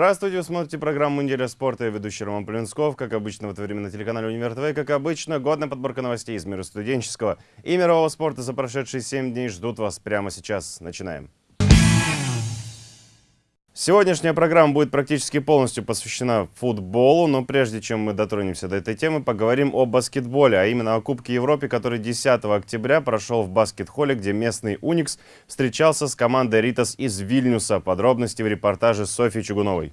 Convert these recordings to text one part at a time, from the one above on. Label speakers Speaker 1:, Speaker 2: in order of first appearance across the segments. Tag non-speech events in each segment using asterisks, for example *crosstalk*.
Speaker 1: Здравствуйте, вы смотрите программу «Неделя спорта». Я ведущий Роман Полинсков. Как обычно, в это время на телеканале «Универ ТВ». Как обычно, годная подборка новостей из мира студенческого и мирового спорта за прошедшие 7 дней ждут вас прямо сейчас. Начинаем. Сегодняшняя программа будет практически полностью посвящена футболу, но прежде чем мы дотронемся до этой темы, поговорим о баскетболе, а именно о Кубке Европы, который 10 октября прошел в баскет-холле, где местный «Уникс» встречался с командой «Ритас» из Вильнюса. Подробности в репортаже Софьи Чугуновой.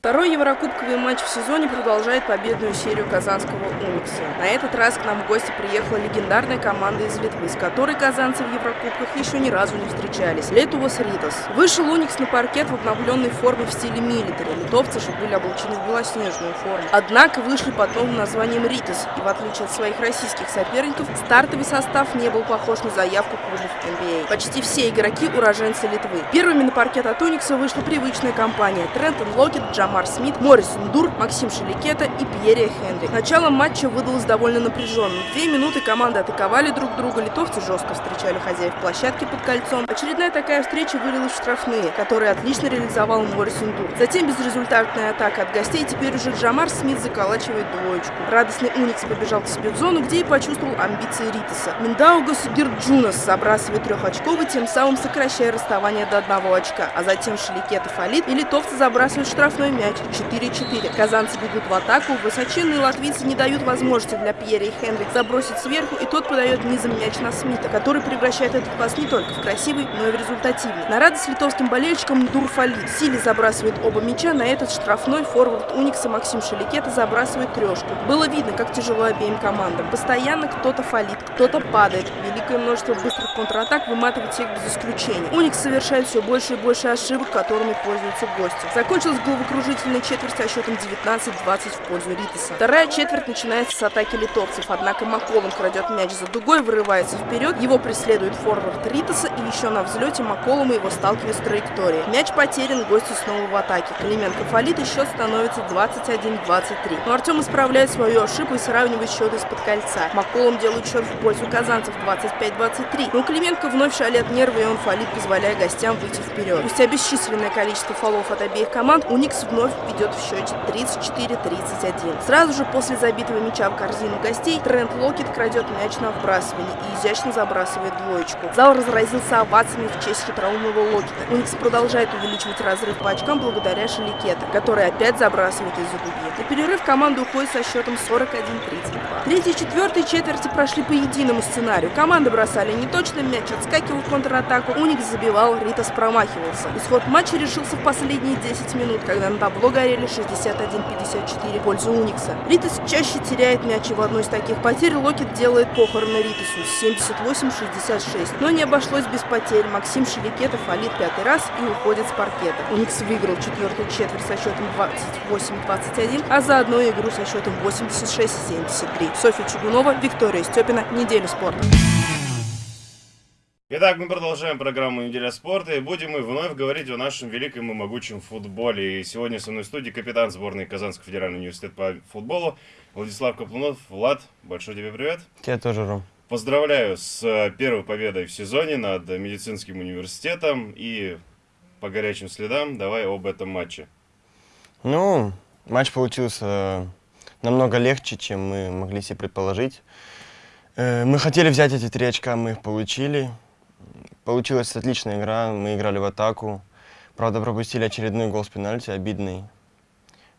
Speaker 2: Второй еврокубковый матч в сезоне продолжает победную серию казанского «Уникса». На этот раз к нам в гости приехала легендарная команда из Литвы, с которой казанцы в еврокубках еще ни разу не встречались – Летувос Ритас. Вышел «Уникс» на паркет в обновленной форме в стиле милитари. Литовцы же были облачены в белоснежную форму. Однако вышли под новым названием «Ритас», и в отличие от своих российских соперников, стартовый состав не был похож на заявку клубов NBA. А. Почти все игроки – уроженцы Литвы. Первыми на паркет от «Уникса» вышла привычная компания – Трентон Локетт, Джамар Смит, Морис Ндур, Максим Шелекето и Пьеррия Хенри. Начало матча выдалось довольно напряженным. Две минуты команды атаковали друг друга, литовцы жестко встречали хозяев площадки под кольцом. Очередная такая встреча вылилась в штрафные, которые отлично реализовал Морис Дур. Затем безрезультатная атака от гостей, теперь уже Джамар Смит заколачивает двоечку. Радостный Уникс побежал к себе в зону, где и почувствовал амбиции Ритаса. Миндаугас Гирджунас забрасывает трехочковый, тем самым сокращая расставание до одного очка. А затем Шеликета фалит, и литовцы забрасывают штрафной мяч 4-4. Казанцы бегут в атаку, высоченные латвийцы не дают возможности для Пьера и Хенри забросить сверху, и тот подает низом мяч на Смита, который превращает этот пас не только в красивый, но и в результативный. На радость литовским болельщикам Дурфалит Сили забрасывает оба мяча, на этот штрафной форвард Уникса Максим Шеликета забрасывает трешку. Было видно, как тяжело обеим командам. Постоянно кто-то фалит, кто-то падает. Великое множество быстрых контратак выматывает всех без исключения. Уникс совершает все больше и больше ошибок, которыми пользуются гости. Закончилось головокружение продолжительной четверть со счетом 19-20 в пользу Ритаса. Вторая четверть начинается с атаки литовцев, однако Маколом крадет мяч за дугой, вырывается вперед, его преследует форвард Ритаса и еще на взлете Маколом его сталкивает с траекторией. Мяч потерян, гости снова в атаке. Клименко фалит и счет становится 21-23. Но Артем исправляет свою ошибку и сравнивает счет из-под кольца. Маколом делает счет в пользу казанцев 25-23. Но Клименко вновь шалят нервы и он фалит, позволяя гостям выйти вперед. Спустя бесчисленное количество фолов от обеих команд, Уникс вновь вновь ведет в счете 34-31. Сразу же после забитого мяча в корзину гостей Трент Локет крадет мяч на вбрасывание и изящно забрасывает двоечку. Зал разразился овациями в честь хитроумного Локета. Уникс продолжает увеличивать разрыв по очкам благодаря Шеликета, который опять забрасывает из-за дуги. На перерыв команда уходит со счетом 41-32. Третья и четвертая четверти прошли по единому сценарию. Команды бросали неточно, мяч отскакивал в контратаку, Уникс забивал, Ритас промахивался. Исход матча решился в последние 10 минут, когда на табло горели 61-54 в пользу Уникса. Ритас чаще теряет мяч, и в одной из таких потерь Локет делает похороны Ритасу 78-66. Но не обошлось без потерь. Максим Шеликетов фалит пятый раз и уходит с паркета. Уникс выиграл четвертую четверть со счетом 28-21, а заодно игру со счетом 86-73. Софья Чугунова, Виктория Степина. Неделя спорта.
Speaker 1: Итак, мы продолжаем программу «Неделя спорта» и будем мы вновь говорить о нашем великом и могучем футболе. И сегодня со мной в студии капитан сборной Казанского федерального университета по футболу Владислав Каплунов. Влад, большой тебе привет.
Speaker 3: Тебе тоже, Ром.
Speaker 1: Поздравляю с э, первой победой в сезоне над медицинским университетом и по горячим следам давай об этом матче.
Speaker 3: Ну, матч получился э, намного легче, чем мы могли себе предположить. Э, мы хотели взять эти три очка, мы их получили. Получилась отличная игра, мы играли в атаку. Правда, пропустили очередной гол с пенальти, обидный.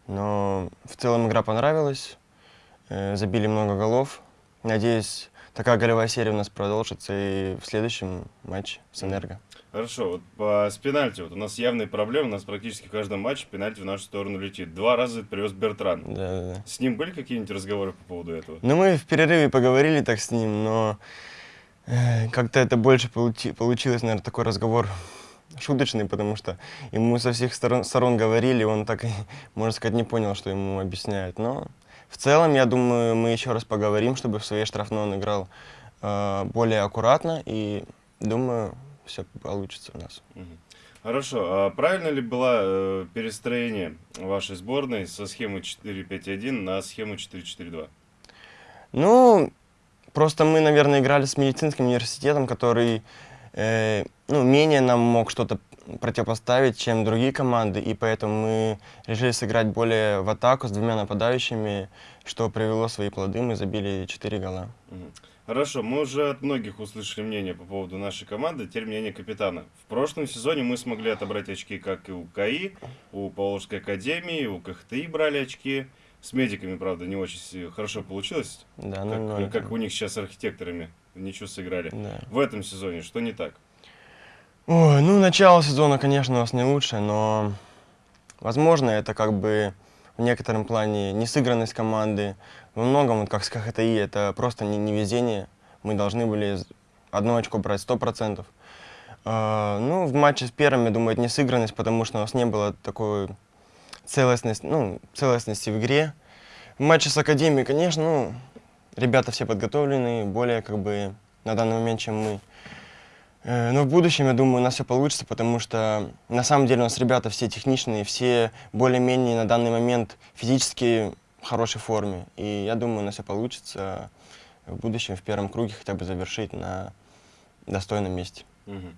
Speaker 3: Но в целом игра понравилась, э, забили много голов. Надеюсь, такая голевая серия у нас продолжится и в следующем матче с «Энерго».
Speaker 1: Хорошо, вот по, с пенальти, вот у нас явные проблемы, у нас практически в каждом матче пенальти в нашу сторону летит. Два раза привез Бертран.
Speaker 3: Да, да, да.
Speaker 1: С ним были какие-нибудь разговоры по поводу этого?
Speaker 3: Ну, мы в перерыве поговорили так с ним, но как-то это больше получи, получилось, наверное, такой разговор шуточный, потому что ему со всех сторон, сторон говорили, он так, *laughs* можно сказать, не понял, что ему объясняют. Но в целом, я думаю, мы еще раз поговорим, чтобы в своей штрафной он играл э, более аккуратно, и думаю, все получится у нас.
Speaker 1: Хорошо. А правильно ли было э, перестроение вашей сборной со схемы 4-5-1 на схему 4-4-2?
Speaker 3: Ну, просто мы, наверное, играли с медицинским университетом, который э, ну, менее нам мог что-то противопоставить, чем другие команды, и поэтому мы решили сыграть более в атаку с двумя нападающими, что привело свои плоды, мы забили 4 гола.
Speaker 1: Хорошо, мы уже от многих услышали мнение по поводу нашей команды, теперь мнение капитана. В прошлом сезоне мы смогли отобрать очки как и у КАИ, у Павловской академии, у КХТИ брали очки. С медиками, правда, не очень хорошо получилось,
Speaker 3: Да,
Speaker 1: как,
Speaker 3: 0-0.
Speaker 1: как у них сейчас с архитекторами. Ничего сыграли.
Speaker 3: Да.
Speaker 1: В этом сезоне что не так?
Speaker 3: Ой, ну, начало сезона, конечно, у нас не лучшее, но, возможно, это как бы в некотором плане несыгранность команды. Во многом, вот как с КХТИ, это просто не, невезение. Мы должны были одно очко брать 100%. А, ну, в матче с первым, я думаю, это несыгранность, потому что у нас не было такой целостности, ну, целостности в игре. В матче с Академией, конечно, ну, ребята все подготовленные, более как бы на данный момент, чем мы. Э, Но в будущем, я думаю, у нас все получится, потому что на самом деле у нас ребята все техничные, все более-менее на данный момент физически в хорошей форме. И я думаю, у нас все получится в будущем в первом круге хотя бы завершить на достойном месте.
Speaker 1: Мгм.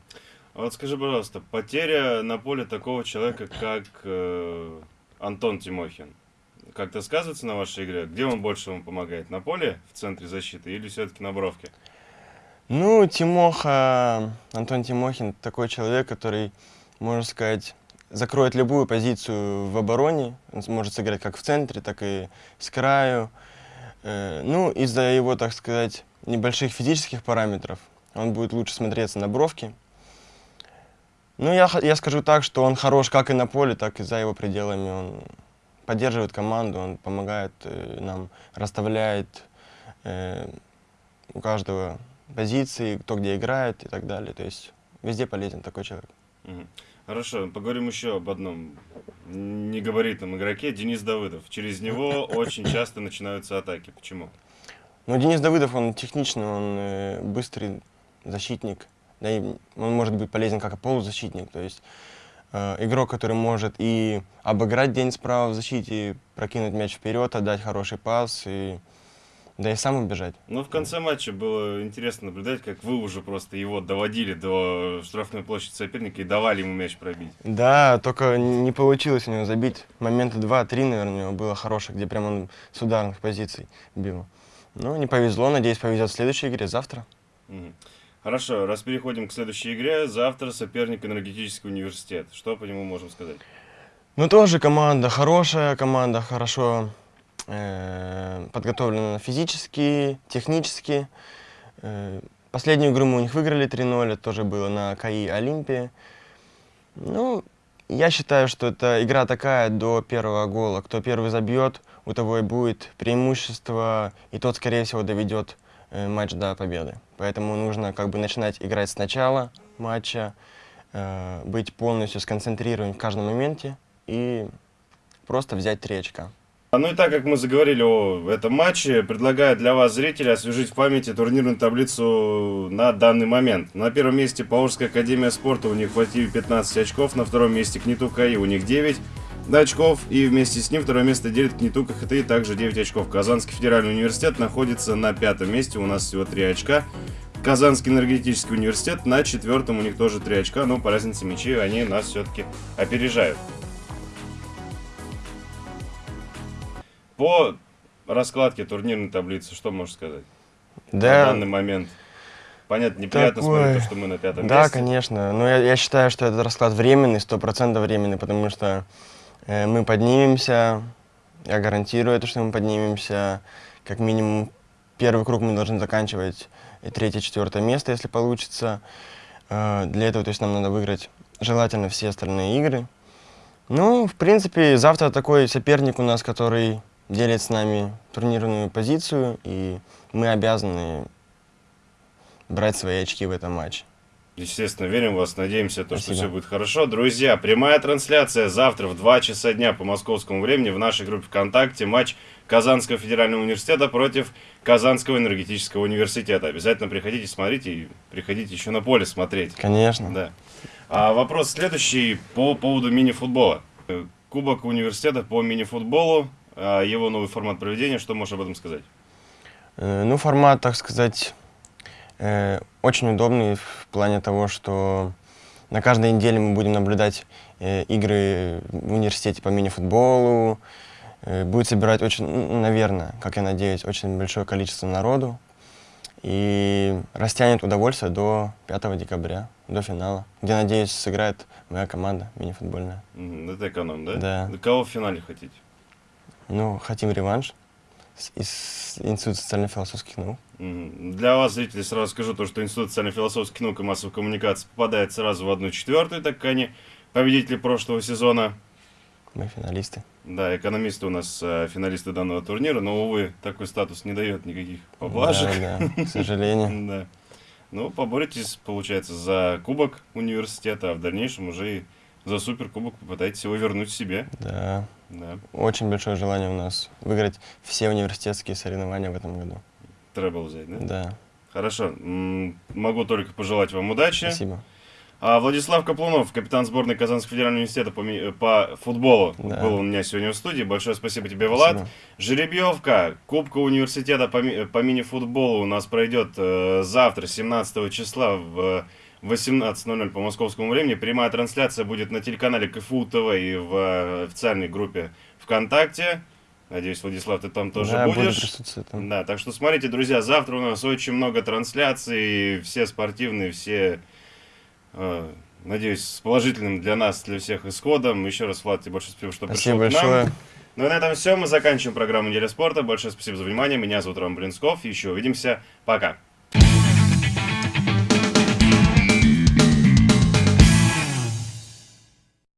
Speaker 1: А вот скажи, пожалуйста, потеря на поле такого человека, как э, Антон Тимохин, как-то сказывается на вашей игре? Где он больше вам помогает? На поле, в центре защиты или все-таки на бровке?
Speaker 3: Ну, Тимоха, Антон Тимохин такой человек, который, можно сказать, закроет любую позицию в обороне. Он сможет сыграть как в центре, так и с краю. Э, Ну, из-за его, так сказать, небольших физических параметров он будет лучше смотреться на бровке. Ну, я, я скажу так, что он хорош как и на поле, так и за его пределами. Он поддерживает команду, он помогает э, нам, расставляет э, у каждого позиции, кто где играет и так далее. То есть везде полезен такой человек.
Speaker 1: Хорошо, поговорим еще об одном негабаритном игроке, Денис Давыдов. Через него *laughs* очень часто начинаются атаки. Почему?
Speaker 3: Но Денис Давыдов, он техничный, он э, быстрый защитник. Да и он может быть полезен как и полузащитник. То есть э, игрок, который может и обыграть день справа в защите, прокинуть мяч вперед, отдать хороший пас, и, да и сам убежать.
Speaker 1: Но в конце матча было интересно наблюдать, как вы уже просто его доводили до штрафной площади соперника и давали ему мяч пробить.
Speaker 3: Да, только не получилось у него забить. Момента два-три, наверное, у него было хороших, где прям он с ударных позиций бил. Ну, не повезло, надеюсь, повезет в следующей игре, завтра.
Speaker 1: Мгм. Хорошо, раз переходим к следующей игре, завтра соперник энергетический университет. Что по нему можем сказать?
Speaker 3: Ну, тоже команда хорошая, команда хорошо э, подготовлена физически, технически. Э, последнюю игру мы у них выиграли 3-0, это тоже было на КАИ Олимпии. Ну, я считаю, что это игра такая до первого гола. Кто первый забьет, у того и будет преимущество, и тот, скорее всего, доведет матч до победы. Поэтому нужно как бы начинать играть с начала матча, э, быть полностью сконцентрированным в каждом моменте и просто взять три очка.
Speaker 1: А, Ну и так как мы заговорили о этом матче, предлагаю для вас, зрители, освежить в памяти турнирную таблицу на данный момент. На первом месте Павловская академия спорта, у них в активе 15 очков, на втором месте Книту КАИ, у них 9 очков, и вместе с ним второе место делит Книту КХТИ, также 9 очков. Казанский федеральный университет находится на пятом месте, у нас всего 3 очка. Казанский энергетический университет на четвертом, у них тоже 3 очка, но по разнице мячей они нас все-таки опережают. По раскладке турнирной таблицы, что можешь сказать? На данный момент. Понятно, неприятно
Speaker 3: Такое.
Speaker 1: смотреть то, что мы на пятом
Speaker 3: Да,
Speaker 1: месте.
Speaker 3: конечно. Но я, я считаю, что этот расклад временный, сто процентов временный, потому что мы поднимемся, я гарантирую это, что мы поднимемся. Как минимум первый круг мы должны заканчивать и третье, четвертое место, если получится. Э, для этого, то есть, нам надо выиграть желательно все остальные игры. Ну, в принципе, завтра такой соперник у нас, который делит с нами турнирную позицию, и мы обязаны брать свои очки в этом матче.
Speaker 1: Естественно, верим в вас, надеемся, то, что все будет хорошо. Друзья, прямая трансляция завтра в 2 часа дня по московскому времени в нашей группе ВКонтакте. Матч Казанского федерального университета против Казанского энергетического университета. Обязательно приходите, смотрите и приходите еще на поле смотреть.
Speaker 3: Конечно.
Speaker 1: Да. А вопрос следующий по поводу мини-футбола. Э, Кубок университета по мини-футболу, а, его новый формат проведения, что можешь об этом сказать?
Speaker 3: Э, Ну, формат, так сказать, э, очень удобный в плане того, что на каждой неделе мы будем наблюдать э, игры в университете по мини-футболу. Э, будет собирать очень, наверное, как я надеюсь, очень большое количество народу. И растянет удовольствие до 5 декабря, до финала, где, надеюсь, сыграет моя команда мини-футбольная.
Speaker 1: Это эконом, да?
Speaker 3: Да.
Speaker 1: Кого в финале хотите?
Speaker 3: Ну, хотим реванш из Института социально-философских наук.
Speaker 1: Для вас, зрителей, сразу скажу, то, что Институт социально-философских наук и массовой коммуникации попадает сразу в одну четвертую, так как они победители прошлого сезона.
Speaker 3: Мы финалисты.
Speaker 1: Да, экономисты у нас э, финалисты данного турнира, но, увы, такой статус не дает никаких поблажек.
Speaker 3: Да, да, к *laughs* сожалению.
Speaker 1: Да. Ну, поборетесь, получается, за кубок университета, а в дальнейшем уже и за суперкубок попытаетесь его вернуть себе.
Speaker 3: Да.
Speaker 1: Да,
Speaker 3: Очень большое желание у нас выиграть все университетские соревнования в этом году.
Speaker 1: требл взять, да?
Speaker 3: Да,
Speaker 1: Хорошо. Могу только пожелать вам удачи.
Speaker 3: спасибо.
Speaker 1: А Владислав Каплунов, капитан сборной Казанского федерального университета по, по футболу,
Speaker 3: Да.
Speaker 1: был у меня сегодня в студии. Большое спасибо тебе, Влад.
Speaker 3: Спасибо.
Speaker 1: Жеребьевка Кубка университета по, ми- по мини-футболу у нас пройдет э, завтра, 17 числа в 18.00 по московскому времени. Прямая трансляция будет на телеканале КФУ ТВ и в э, официальной группе ВКонтакте. Надеюсь, Владислав, ты там тоже
Speaker 3: да, буду
Speaker 1: будешь.
Speaker 3: присутствовать там.
Speaker 1: Да, так что смотрите, друзья, завтра у нас очень много трансляций, все спортивные, все, э, надеюсь, с положительным для нас, для всех исходом. Еще раз, Влад, тебе большое спасибо, что
Speaker 3: Спасибо
Speaker 1: пришел к нам.
Speaker 3: большое.
Speaker 1: Ну и на этом все, мы заканчиваем программу «Неделя спорта». Большое спасибо за внимание, меня зовут Роман Блинсков, еще увидимся, пока.